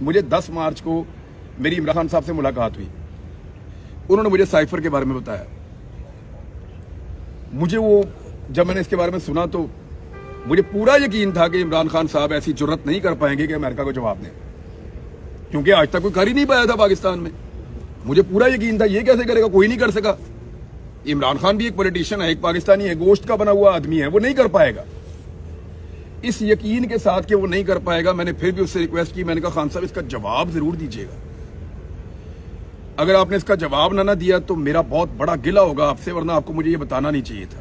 مجھے دس مارچ کو میری عمران خان صاحب سے ملاقات ہوئی۔ انہوں نے مجھے سائفر کے بارے میں بتایا۔ مجھے وہ، جب میں نے اس کے بارے میں سنا تو مجھے پورا یقین تھا کہ عمران خان صاحب ایسی جرت نہیں کر پائیں گے کہ امریکہ کو جواب دیں۔ کیونکہ آج تک کوئی کر ہی نہیں پایا تھا پاکستان میں۔ مجھے پورا یقین تھا، یہ کیسے کرے گا؟ کوئی نہیں کر سکا۔ عمران خان بھی ایک پولیٹیشن ہے، ایک پاکستانی ہے، گوشت کا بنا ہوا آدمی ہے، وہ نہیں کر پائے گا۔ اس یقین کے ساتھ کہ وہ نہیں کر پائے گا، میں نے پھر بھی اس سے ریکویسٹ کی، میں نے کہا، خان صاحب، اس کا جواب ضرور دیجیے گا۔ اگر آپ نے اس کا جواب نہ نہ دیا تو میرا بہت بڑا گلہ ہوگا آپ سے، ورنہ آپ کو مجھے یہ بتانا نہیں چاہیے تھا۔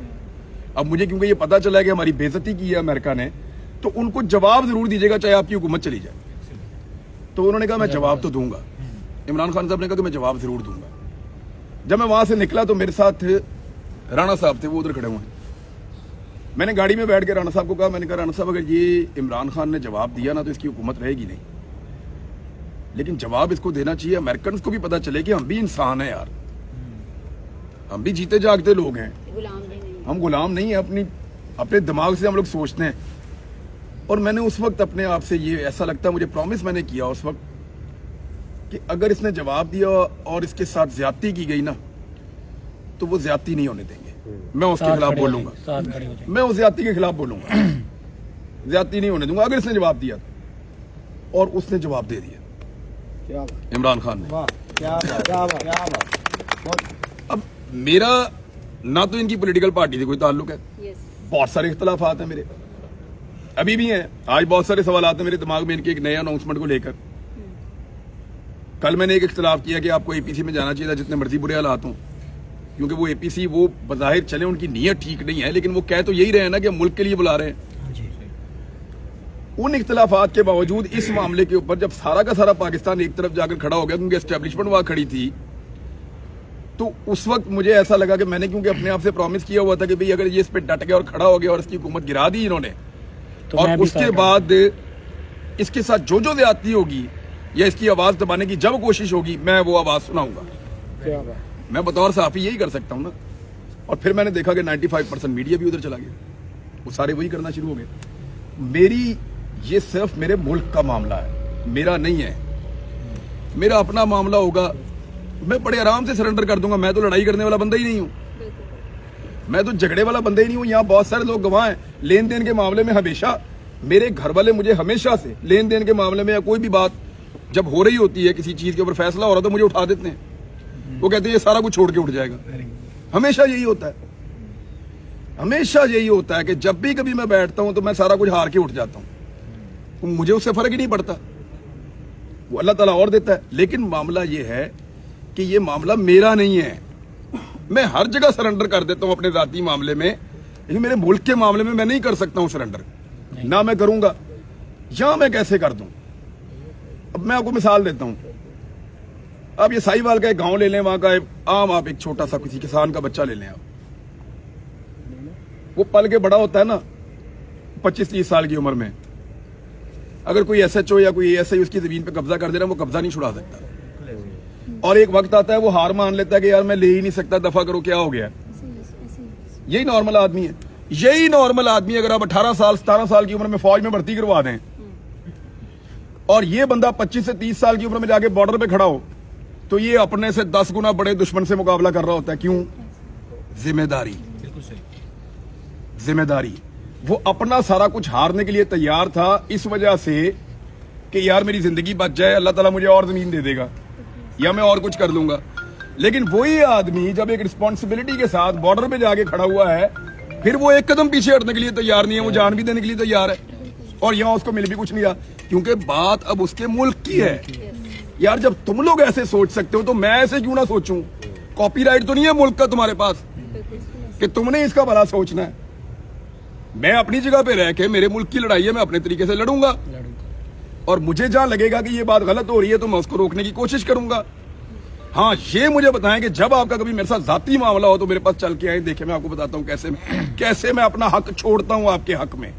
اب مجھے کیونکہ یہ پتا چلا ہے کہ ہماری بےزتی کی ہے امریکہ نے، تو ان کو جواب ضرور دیجیے گا چاہے آپ کی حکومت چلی جائے۔ تو انہوں نے کہا، میں جواب تو دوں گا۔ عمران خان صاحب نے کہا کہ میں جواب ضرور دوں گا۔ جب میں وہاں سے نکلا تو میرے ساتھ رانا صاحب تھے، وہ ادھر کھڑے ہوئے ہیں۔ میں نے گاڑی میں بیٹھ کے رانا صاحب کو کہا میں نے کہا رانا صاحب اگر یہ عمران خان نے جواب دیا نا تو اس کی حکومت رہے گی نہیں۔ لیکن جواب اس کو دینا چاہیے امریکنز کو بھی پتا چلے کہ ہم بھی انسان ہیں یار۔ ہم بھی جیتے جاگتے لوگ ہیں۔ ہم غلام نہیں ہیں اپنی اپنے دماغ سے ہم لوگ سوچتے ہیں۔ اور میں نے اس وقت اپنے آپ سے یہ ایسا لگتا ہے مجھے پرومس میں نے کیا اس وقت کہ اگر اس نے جواب دیا اور اس کے ساتھ زیادتی کی گئی نا تو وہ زیادتی نہیں ہونے دیں گے۔ میں اس کے خلاف بولوں گا۔ میں اس زیادتی کے خلاف بولوں گا۔ زیادتی نہیں ہونے دوں گا۔ اگر اس نے جواب دیا اور اس نے جواب دے دیا۔ عمران خان نے۔ اب میرا نہ تو ان کی پولیٹیکل پارٹی سے کوئی تعلق ہے۔ بہت سارے اختلافات ہیں میرے۔ ابھی بھی ہیں۔ آج بہت سارے سوالات ہیں میرے دماغ میں ان کے ایک نئے اناؤنسمنٹ کو لے کر۔ کل میں نے ایک اختلاف کیا کہ آپ کو اے پی سی میں جانا چاہیے تھا جتنے مرضی برے حالات ہوں۔ کیونکہ وہ اے پی سی وہ بظاہر چلے ان کی نیت ٹھیک نہیں ہے لیکن وہ کہہ تو یہی رہے ہیں نا کہ ملک کے لیے بلا رہے ہیں۔ ان اختلافات کے باوجود اس معاملے کے اوپر جب سارا کا سارا پاکستان ایک طرف جا کر کھڑا ہو گیا کیونکہ اسٹیبلشمنٹ وہاں کھڑی تھی تو اس وقت مجھے ایسا لگا کہ میں نے کیونکہ اپنے آپ سے پرومس کیا ہوا تھا کہ بھئی اگر یہ اس پہ ڈٹ گیا اور کھڑا ہو گیا اور اس کی حکومت گرا دی انہوں نے اور اس کے بعد اس کے ساتھ جو جو زیادتی ہوگی یا اس کی آواز دبانے کی جب کوشش ہوگی میں وہ آواز سناؤں گا۔ میں بطور صحافی یہی کر سکتا ہوں نا۔ اور پھر میں نے دیکھا کہ نائنٹی فائیو پرسینٹ میڈیا بھی ادھر چلا گیا۔ وہ سارے وہی کرنا شروع ہو گئے۔ میری یہ صرف میرے ملک کا معاملہ ہے۔ میرا نہیں ہے۔ میرا اپنا معاملہ ہوگا۔ میں بڑے آرام سے سرنڈر کر دوں گا۔ میں تو لڑائی کرنے والا بندہ ہی نہیں ہوں۔ میں تو جھگڑے والا بندہ ہی نہیں ہوں۔ یہاں بہت سارے لوگ گواہ ہیں۔ لین دین کے معاملے میں ہمیشہ میرے گھر والے مجھے ہمیشہ سے لین دین کے معاملے میں یا کوئی بھی بات جب ہو رہی ہوتی ہے کسی چیز کے اوپر فیصلہ ہو رہا تو مجھے اٹھا دیتے ہیں۔ وہ کہتے ہیں یہ سارا کچھ چھوڑ کے اٹھ جائے گا۔ ہمیشہ یہی ہوتا ہے۔ ہمیشہ یہی ہوتا ہے کہ جب بھی کبھی میں بیٹھتا ہوں تو میں سارا کچھ ہار کے اٹھ جاتا ہوں۔ مجھے اس سے فرق ہی نہیں پڑتا۔ وہ اللہ تعالیٰ اور دیتا ہے۔ لیکن معاملہ یہ ہے کہ یہ معاملہ میرا نہیں ہے۔ میں ہر جگہ سرنڈر کر دیتا ہوں اپنے ذاتی معاملے میں۔ لیکن میرے ملک کے معاملے میں میں نہیں کر سکتا ہوں سرنڈر۔ نہ میں کروں گا، یا میں کیسے کر دوں؟ اب میں آپ کو مثال دیتا ہوں۔ آپ یہ سائی وال کا ایک گاؤں لے لیں، وہاں کا عام آپ ایک چھوٹا سا کسی کسان کا بچہ لے لیں آپ۔ وہ پل کے بڑا ہوتا ہے نا، پچیس تیس سال کی عمر میں۔ اگر کوئی ایس ایچ او یا کوئی ایس آئی اس کی زمین پہ قبضہ کر دے رہا ہے وہ قبضہ نہیں چھڑا سکتا۔ اور ایک وقت آتا ہے، وہ ہار مان لیتا ہے کہ یار میں لے ہی نہیں سکتا دفع کرو کیا ہو گیا۔ یہی نارمل آدمی ہے۔ یہی نارمل آدمی اگر آپ اٹھارہ سال، ستارہ سال کی عمر میں فوج میں بھرتی کروا دیں۔ اور یہ بندہ پچیس سے تیس سال کی عمر میں جا کے بارڈر پہ کھڑا ہو۔ تو یہ اپنے سے دس گنا بڑے دشمن سے مقابلہ کر رہا ہوتا ہے کیوں؟ ذمہ داری ذمہ داری وہ اپنا سارا کچھ ہارنے کے لیے تیار تھا اس وجہ سے کہ یار میری زندگی بچ جائے اللہ تعالیٰ مجھے اور زمین دے دے گا یا میں اور کچھ کر لوں گا۔ لیکن وہی آدمی جب ایک رسپانسبلٹی کے ساتھ بارڈر پہ جا کے کھڑا ہوا ہے پھر وہ ایک قدم پیچھے ہٹنے کے لیے تیار نہیں ہے وہ جان بھی دینے کے لیے تیار ہے۔ اور یہاں اس کو مل بھی کچھ نہیں رہا کیونکہ بات اب اس کے ملک کی ہے۔ یار، جب تم لوگ ایسے سوچ سکتے ہو تو میں ایسے کیوں نہ سوچوں؟ کاپی رائٹ تو نہیں ہے ملک کا تمہارے پاس؟ کہ تم نے اس کا بھلا سوچنا ہے۔ میں اپنی جگہ پہ رہ کے میرے ملک کی لڑائی ہے، میں اپنے طریقے سے لڑوں گا۔ اور مجھے جہاں لگے گا کہ یہ بات غلط ہو رہی ہے، تو میں اس کو روکنے کی کوشش کروں گا۔ ہاں یہ مجھے بتائیں کہ جب آپ کا کبھی میرے ساتھ ذاتی معاملہ ہو تو میرے پاس چل کے آئیں، دیکھیں میں آپ کو بتاتا ہوں کیسے میں کیسے میں اپنا حق چھوڑتا ہوں آپ کے حق میں۔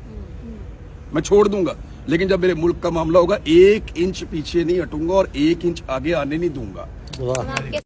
میں چھوڑ دوں گا۔ لیکن جب میرے ملک کا معاملہ ہوگا، ایک انچ پیچھے نہیں ہٹوں گا اور ایک انچ آگے آنے نہیں دوں گا۔